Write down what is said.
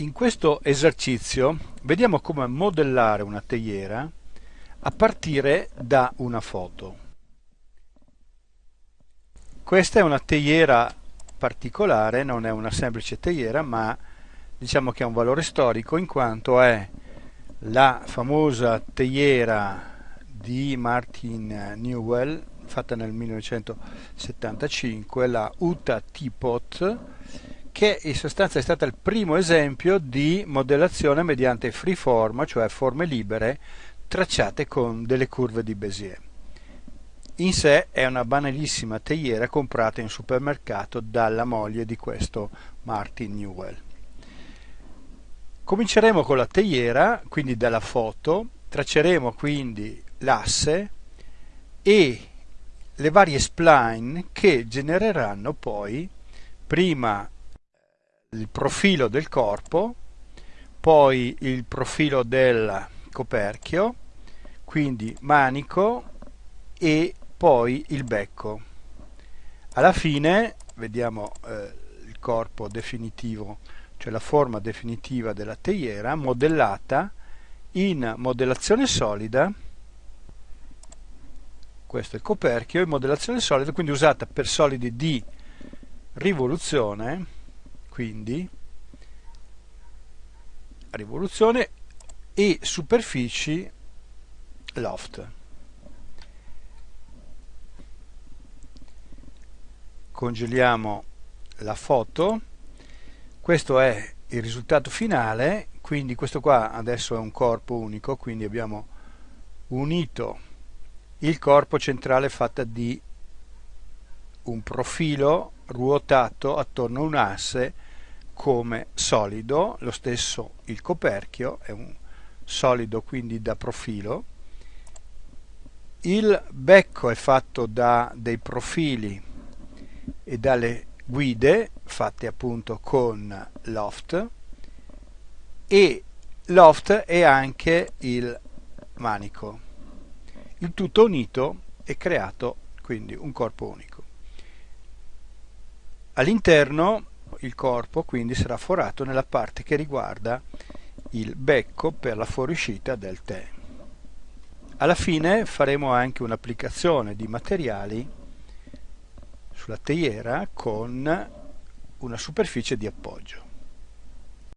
In questo esercizio vediamo come modellare una teiera a partire da una foto. Questa è una teiera particolare, non è una semplice teiera, ma diciamo che ha un valore storico in quanto è la famosa teiera di Martin Newell fatta nel 1975, la Utah Teapot che in sostanza è stata il primo esempio di modellazione mediante freeform, cioè forme libere, tracciate con delle curve di Bézier. In sé è una banalissima teiera comprata in supermercato dalla moglie di questo Martin Newell. Cominceremo con la teiera, quindi dalla foto, tracceremo quindi l'asse e le varie spline che genereranno poi prima il profilo del corpo, poi il profilo del coperchio, quindi manico e poi il becco. Alla fine vediamo eh, il corpo definitivo, cioè la forma definitiva della teiera modellata in modellazione solida questo è il coperchio in modellazione solida quindi usata per solidi di rivoluzione quindi rivoluzione e superfici loft. Congeliamo la foto, questo è il risultato finale, quindi questo qua adesso è un corpo unico, quindi abbiamo unito il corpo centrale fatta di un profilo ruotato attorno a un asse come solido, lo stesso il coperchio è un solido quindi da profilo, il becco è fatto da dei profili e dalle guide fatte appunto con loft e loft è anche il manico. Il tutto unito è creato quindi un corpo unico. All'interno il corpo quindi sarà forato nella parte che riguarda il becco per la fuoriuscita del tè. Alla fine faremo anche un'applicazione di materiali sulla teiera con una superficie di appoggio.